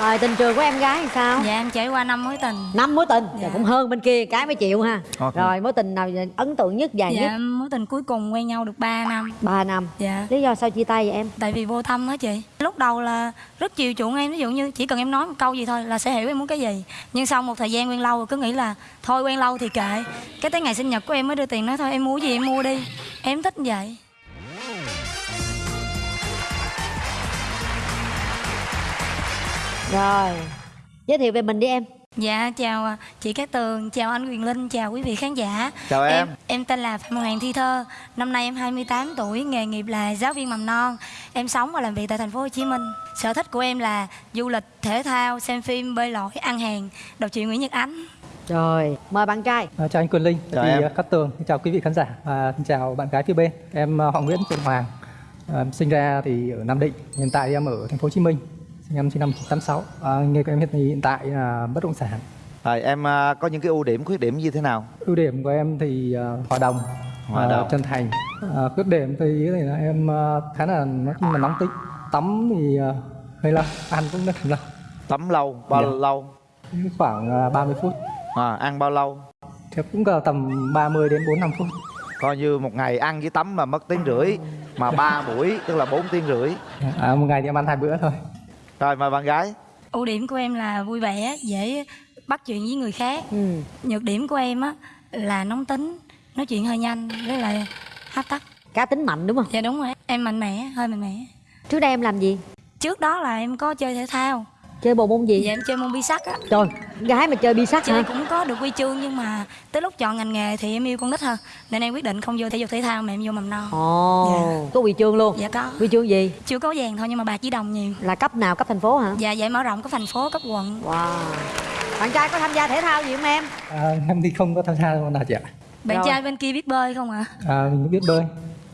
Rồi tình trường của em gái thì sao? Dạ em trải qua năm mối tình Năm mối tình, Dạ. dạ. cũng hơn bên kia cái mới chịu ha Ok. Rồi mối tình nào ấn tượng nhất, dài nhất? Dạ mối tình cuối cùng quen nhau được 3 năm ba năm Dạ Lý do sao chia tay vậy em? Tại vì vô tâm á chị Lúc đầu là rất chiều chuộng em Ví dụ như chỉ cần em nói một câu gì thôi là sẽ hiểu em muốn cái gì Nhưng sau một thời gian quen lâu rồi cứ nghĩ là Thôi quen lâu thì kệ Cái tới ngày sinh nhật của em mới đưa tiền nói thôi em mua gì em mua đi Em thích vậy Rồi. Giới thiệu về mình đi em. Dạ chào à, chị Cát Tường, chào anh Quyền Linh, chào quý vị khán giả. Chào em. Em, em tên là Phạm Hoàng Thi Thơ Năm nay em 28 tuổi, nghề nghiệp là giáo viên mầm non. Em sống và làm việc tại thành phố Hồ Chí Minh. Sở thích của em là du lịch, thể thao, xem phim, bơi lội, ăn hàng. Đọc truyện Nguyễn Nhật Ánh. Rồi mời bạn trai. À, chào anh Quyền Linh, Chào em. à, Cát Tường, Xin chào quý vị khán giả. Và xin chào bạn gái phía bên. Em à, họ Nguyễn Trần Hoàng, à, sinh ra thì ở Nam Định, hiện tại em ở thành phố Hồ Chí Minh, sinh năm sinh năm 1986. À, nghề của em hiện hiện tại là bất động sản. Rồi em à, có những cái ưu điểm khuyết điểm như thế nào? Ưu điểm của em thì à, hòa đồng, Hòa à, đồng. chân thành. À, khuyết điểm thì thì là em à, khá là nói là nóng tính. Tắm thì à, hơi lâu, ăn cũng rất là lâu, Tắm lâu, bao Dạ. lâu? khoảng à, 30 phút. À, ăn bao lâu? Thì cũng cỡ tầm 30 đến 45 phút. Coi như một ngày ăn với tắm mà mất tiếng rưỡi Mà ba buổi tức là 4 tiếng rưỡi À, một ngày thì em ăn hai bữa thôi. Rồi mời bạn gái Ưu điểm của em là vui vẻ, dễ bắt chuyện với người khác ừ. Nhược điểm của em á là nóng tính, nói chuyện hơi nhanh với lại hấp tấp Cá tính mạnh đúng không? Dạ đúng rồi, em mạnh mẽ, hơi mạnh mẽ Trước đây em làm gì? Trước đó là em có chơi thể thao Chơi bộ môn gì? Dạ em chơi môn bi sắt á Trời, gái mà chơi bi sắt Chơi hả? cũng có được huy chương nhưng mà tới lúc chọn ngành nghề thì em yêu con nít hơn Nên em quyết định không vô thể dục thể thao mà em vô mầm non Ồ, Dạ. có huy chương luôn Dạ có Huy chương gì? Chưa có vàng thôi nhưng mà bạc chỉ đồng nhiều Là cấp nào? Cấp thành phố hả? Dạ giải mở rộng cấp thành phố, cấp quận Wow Bạn trai có tham gia thể thao gì không em? À, em thì không có tham gia môn nào chị ạ. Bạn Rồi. trai bên kia biết bơi không ạ? À, mình cũng biết bơi.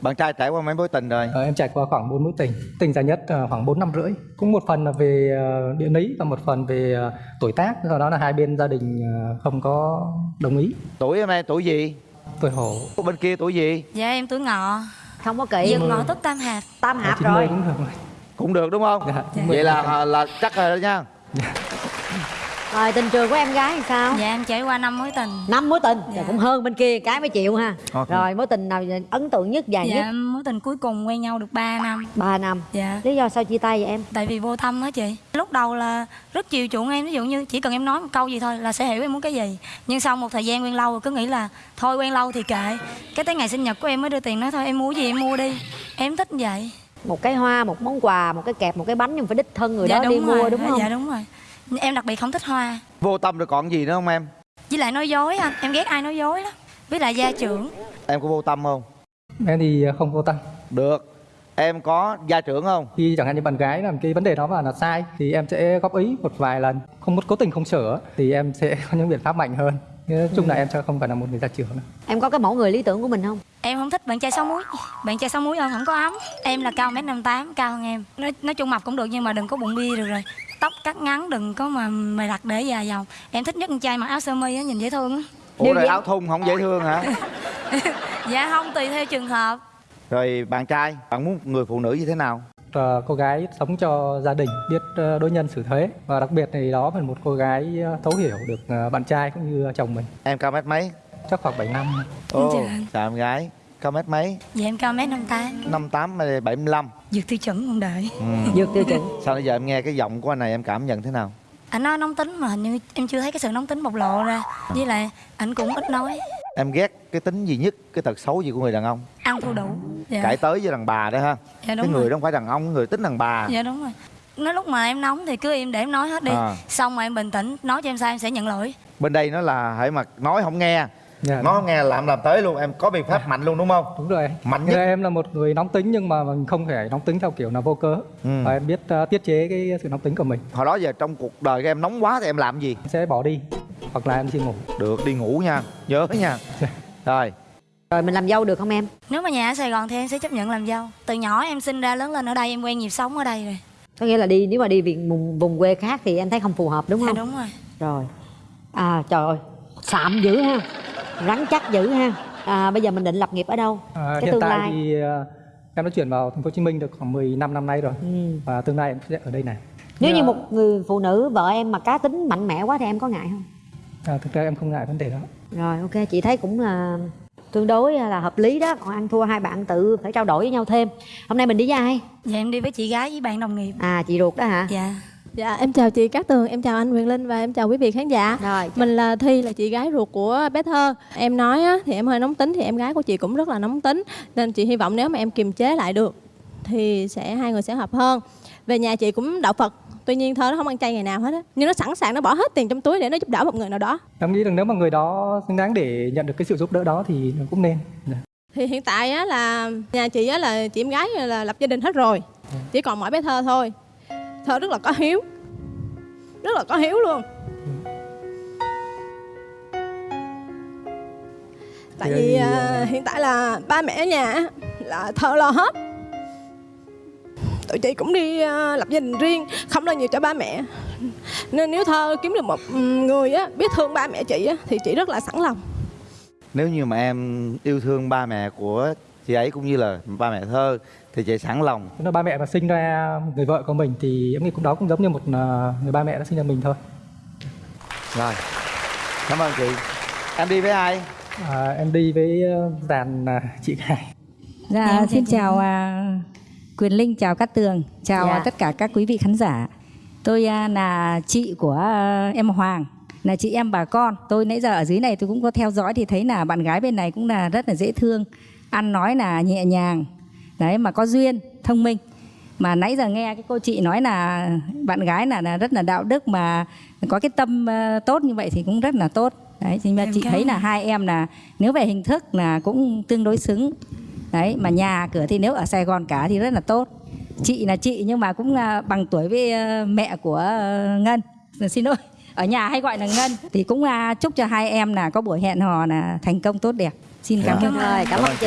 Bạn trai trải qua mấy mối tình rồi Ờ, em trải qua khoảng 4 mối tình, tình dài nhất ờ, khoảng 4 năm rưỡi. Cũng một phần là về ờ, địa lý và một phần về ờ, tuổi tác, do đó là hai bên gia đình không có đồng ý. Tuổi em em tuổi gì? Tuổi hổ Bên kia tuổi gì? Dạ em tuổi ngọ Không có kỹ Dương ngọ tức tam hạp Tam hạp 90 rồi cũng được rồi. Cũng được đúng không? Dạ, Vậy là là chắc rồi đó nha Rồi tình trường của em gái thì sao? Dạ em trải qua năm mối tình Năm mối tình, Dạ. cũng hơn bên kia cái mới chịu ha Ok. Rồi mối tình nào ấn tượng nhất, dài nhất? Dạ mối tình cuối cùng quen nhau được 3 năm ba năm Dạ Lý do sao chia tay vậy em? Tại vì vô tâm á chị Lúc đầu là rất chiều chuộng em Ví dụ như chỉ cần em nói một câu gì thôi là sẽ hiểu em muốn cái gì Nhưng sau một thời gian quen lâu rồi cứ nghĩ là Thôi quen lâu thì kệ Cái tới ngày sinh nhật của em mới đưa tiền nói thôi em mua gì em mua đi Em thích vậy Một cái hoa, một món quà, một cái kẹp, một cái bánh nhưng phải đích thân người đó đi rồi. mua đúng không? Dạ đúng rồi Em đặc biệt không thích hoa Vô tâm rồi còn gì nữa không em? Với lại nói dối anh Em ghét ai nói dối lắm Với lại gia trưởng Em có vô tâm không? Em thì ờ, không vô tâm. Được Em có gia trưởng không? Khi chẳng hạn như bạn gái làm cái vấn đề đó mà là sai thì em sẽ góp ý một vài lần, không có cố tình không sửa thì em sẽ có những biện pháp mạnh hơn. Nói chung là em sẽ không phải là một người gia trưởng nữa. Em có cái mẫu người lý tưởng của mình không? Em không thích bạn trai sáu múi Bạn trai sáu múi ơn không có ấm Em là cao mét năm tám cao hơn em nói, nói chung mập cũng được nhưng mà đừng có bụng bia được rồi Tóc cắt ngắn đừng có mà mày đặt để dài dòng Em thích nhất con trai mặc áo sơ mi á nhìn dễ thương á Ủa rồi áo thun không dễ thương hả? Dạ không tùy theo trường hợp Rồi bạn trai, bạn muốn người phụ nữ như thế nào? Ờ, cô gái sống cho gia đình, biết ờ, đối nhân xử thế và đặc biệt thì đó phải một cô gái ờ, thấu hiểu được bạn trai cũng như chồng mình. Em cao mét mấy? Chắc khoảng 7 năm. Anh. chào em gái Cao mét mấy? Dạ em cao mét năm tám. 58 hay 75 Dược tiêu chuẩn không đợi ừ. Dược tiêu chuẩn. Sao bây giờ em nghe cái giọng của anh này em cảm nhận thế nào? Anh nói nóng tính mà hình như em chưa thấy cái sự nóng tính bộc lộ ra. Với lại anh cũng ít nói. Em ghét cái tính gì nhất, cái tật xấu gì của người đàn ông? Ăn thua đủ. Dạ, Cãi tới với đàn bà đó ha. Dạ Cái đúng người rồi đó không phải đàn ông, cái người tính đàn bà. Dạ đúng rồi. Nói lúc mà em nóng thì cứ im để em nói hết đi. À. Xong mà em bình tĩnh Nói cho em sai em sẽ nhận lỗi. Bên đây nó là hãy mà nói không nghe Dạ. Không nghe làm làm tới luôn, em có biện pháp mạnh luôn đúng không? Đúng rồi. Mạnh Như nhất em là một người nóng tính nhưng mà mình không thể nóng tính theo kiểu là vô cớ. Ừ. Và em biết ờ, tiết chế cái sự nóng tính của mình. Hồi đó giờ trong cuộc đời em nóng quá thì em làm gì? Em sẽ bỏ đi hoặc là em đi ngủ. Được, đi ngủ nha, nhớ nha Rồi, Rồi mình làm dâu được không em? Nếu mà nhà ở Sài Gòn thì em sẽ chấp nhận làm dâu Từ nhỏ em sinh ra lớn lên ở đây em quen nhịp sống ở đây rồi Có nghĩa là đi nếu mà đi viện vùng, vùng quê khác thì em thấy không phù hợp đúng Dạ không? đúng rồi Rồi À trời ơi Sạm dữ ha Rắn chắc dữ ha. À, Bây giờ mình định lập nghiệp ở đâu? À, cái hiện tương tại lai. thì ờ, em đã chuyển vào thành phố Hồ Chí Minh được khoảng 15 năm nay rồi. Ừ. và tương lai em sẽ ở đây này. nếu Dạ. như một người phụ nữ vợ em mà cá tính mạnh mẽ quá thì em có ngại không? À, thực ra em không ngại vấn đề đó. Rồi ok. Chị thấy cũng là tương đối là hợp lý đó. Còn ăn thua hai bạn tự phải trao đổi với nhau thêm. Hôm nay mình đi với ai? Dạ em đi với chị gái với bạn đồng nghiệp. À chị ruột đó hả? Dạ Dạ, em chào chị Cát Tường, em chào anh Quyền Linh và em chào quý vị khán giả. rồi Mình là Thi, là chị gái ruột của bé Thơ. Em nói á, thì em hơi nóng tính, thì em gái của chị cũng rất là nóng tính. Nên chị hy vọng nếu mà em kiềm chế lại được thì sẽ hai người sẽ hợp hơn. Về nhà chị cũng đạo Phật, tuy nhiên Thơ nó không ăn chay ngày nào hết á. Nhưng nó sẵn sàng nó bỏ hết tiền trong túi để nó giúp đỡ một người nào đó. em nghĩ rằng nếu mà người đó xứng đáng để nhận được cái sự giúp đỡ đó thì cũng nên Dạ. Thì hiện tại á, là nhà chị á, là chị em gái là lập gia đình hết rồi. Chỉ còn mỗi bé Thơ thôi. Thơ rất là có hiếu. Rất là có hiếu luôn. Tại Thì, vì ờ, à, hiện tại là ba mẹ ở nhà là Thơ lo hết. Tụi chị cũng đi à, lập gia đình riêng, không lo nhiều cho ba mẹ. Nên nếu Thơ kiếm được một người á, biết thương ba mẹ chị á, thì chị rất là sẵn lòng. nếu như mà em yêu thương ba mẹ của chị ấy cũng như là ba mẹ thơ thì chị sẵn lòng. Nếu ba mẹ mà sinh ra người vợ của mình thì em nghĩ cũng đó cũng giống như một à, người ba mẹ đã sinh ra mình thôi. Rồi. Cảm ơn chị. Em đi với ai? À, em đi với ờ, dàn à, chị Hải Dạ, Em xin chào à, Quyền Linh, chào Cát Tường, chào Dạ. tất cả các quý vị khán giả. Tôi à, là chị của à, em Hoàng, là chị em bà con. Tôi nãy giờ ở dưới này tôi cũng có theo dõi thì thấy là bạn gái bên này cũng là rất là dễ thương, ăn nói là nhẹ nhàng, đấy mà có duyên, thông minh. Mà nãy giờ nghe cái cô chị nói là bạn gái là, là rất là đạo đức mà có cái tâm à, tốt như vậy thì cũng rất là tốt. Đấy, thì mà Em chị cảm thấy ơn. là hai em là nếu về hình thức là cũng tương đối xứng đấy mà nhà cửa thì nếu ở Sài Gòn cả thì rất là tốt chị là chị nhưng mà cũng là bằng tuổi với ờ, mẹ của ờ, Ngân Ờ, xin lỗi ở nhà hay gọi là Ngân thì cũng chúc cho hai em là có buổi hẹn hò là thành công tốt đẹp xin cảm Dạ. ơn rồi cảm ơn chị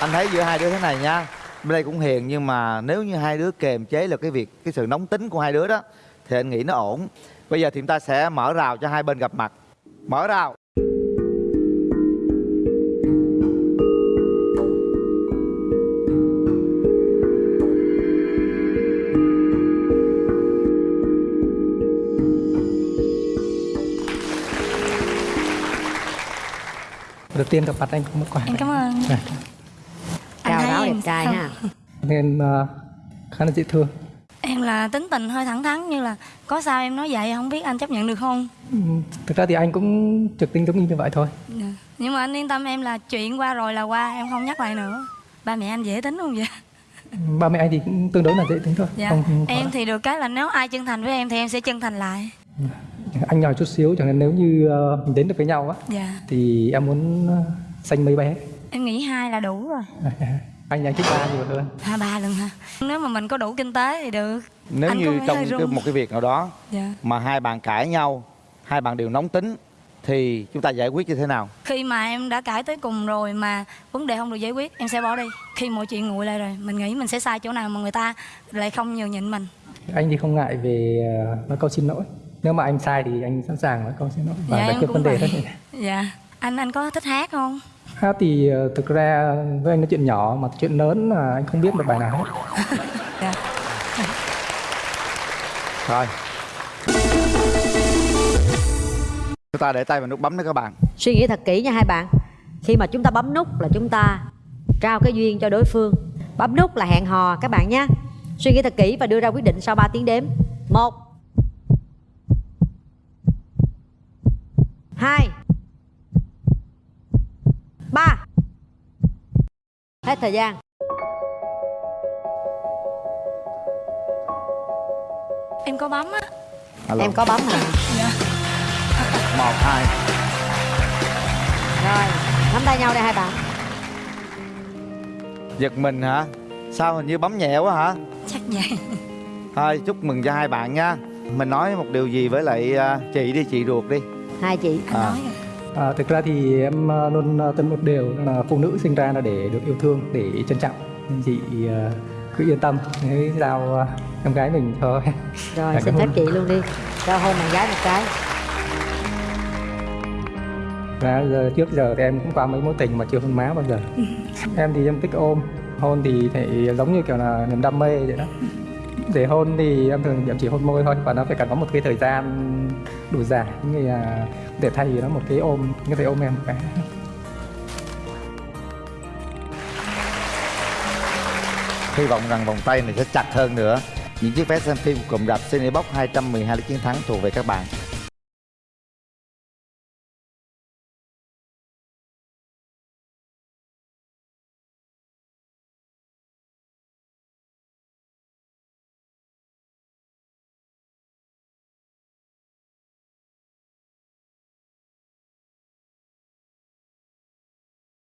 anh thấy giữa hai đứa thế này nha bên đây cũng hiền nhưng mà nếu như hai đứa kềm chế được cái việc cái sự nóng tính của hai đứa đó thì anh nghĩ nó ổn. Bây giờ thì chúng ta sẽ mở rào cho hai bên gặp mặt. Mở rào. Đầu tiên gặp mặt anh cũng một quà. Em cảm ơn. Dạ. Anh chào thấy ráo đẹp em trai ha. Nên ờ, khá là dễ thương. Em là tính tình hơi thẳng thắn như là có sao em nói vậy không biết anh chấp nhận được không? Ừ, thực ra thì anh cũng trực tính giống như vậy thôi. Dạ. nhưng mà anh yên tâm em là chuyện qua rồi là qua em không nhắc lại nữa. Ba mẹ anh dễ tính không vậy? Ba mẹ anh thì cũng tương đối là dễ tính thôi dạ. không, không em thì được cái là nếu ai chân thành với em thì em sẽ chân thành lại. Anh nhỏ chút xíu chẳng hạn nếu như mình đến được với nhau á dạ. thì em muốn ờ, sanh mấy bé? Em nghĩ hai là đủ rồi anh anh thích ba nhiều hơn. Hai ba lần ha nếu mà mình có đủ kinh tế thì được. Nếu Anh như trong cái, một cái việc nào đó dạ. mà hai bạn cãi nhau hai bạn đều nóng tính thì chúng ta giải quyết như thế nào? Khi mà em đã cãi tới cùng rồi mà vấn đề không được giải quyết em sẽ bỏ đi. Khi mọi chuyện nguội lại rồi mình nghĩ mình sẽ sai chỗ nào mà người ta lại không nhường nhịn mình. Anh thì không ngại về ờ, nói câu xin lỗi. Nếu mà anh sai thì anh sẵn sàng nói câu xin lỗi và dạ giải quyết vấn đề hết dạ. Anh anh có thích hát không hát thì ờ, thực ra với anh nói chuyện nhỏ mà chuyện lớn là anh không biết một bài nào hết. Dạ. Rồi. Chúng ta để tay vào nút bấm đó các bạn. Suy nghĩ thật kỹ nha hai bạn. Khi mà chúng ta bấm nút là chúng ta trao cái duyên cho đối phương. Bấm nút là hẹn hò các bạn nhé. Suy nghĩ thật kỹ và đưa ra quyết định sau 3 tiếng đếm. Một hai ba hết thời gian. Em có bấm á. Alo. em có bấm hả? Một hai. Rồi nắm tay nhau đây hai bạn. Giật mình hả? Sao hình như bấm nhẹ quá hả? Chắc vậy. Thôi chúc mừng cho hai bạn nha. Mình nói một điều gì với lại à, chị đi chị ruột đi. Hai chị. Anh À. nói rồi À, thực ra thì em ờ, luôn ờ, tin một điều là phụ nữ sinh ra là để được yêu thương, để trân trọng. Nên chị ờ, cứ yên tâm, hãy giao em gái mình thôi. rồi Dạ, xin phép chị luôn đi cho hôn bạn gái một cái Và giờ trước giờ thì em cũng qua mấy mối tình mà chưa hôn má bao giờ. em thì em thích ôm, hôn thì thì giống như kiểu là niềm đam mê vậy đó để hôn thì em thường em chỉ hôn môi thôi, và nó phải cần có một cái thời gian đủ dài như là để thay nó một cái ôm như thể ôm em một cái Hy vọng rằng vòng tay này sẽ chặt hơn nữa. Những chiếc vé xem phim cùng rạp Cinebox 212 lý chiến thắng thuộc về các bạn.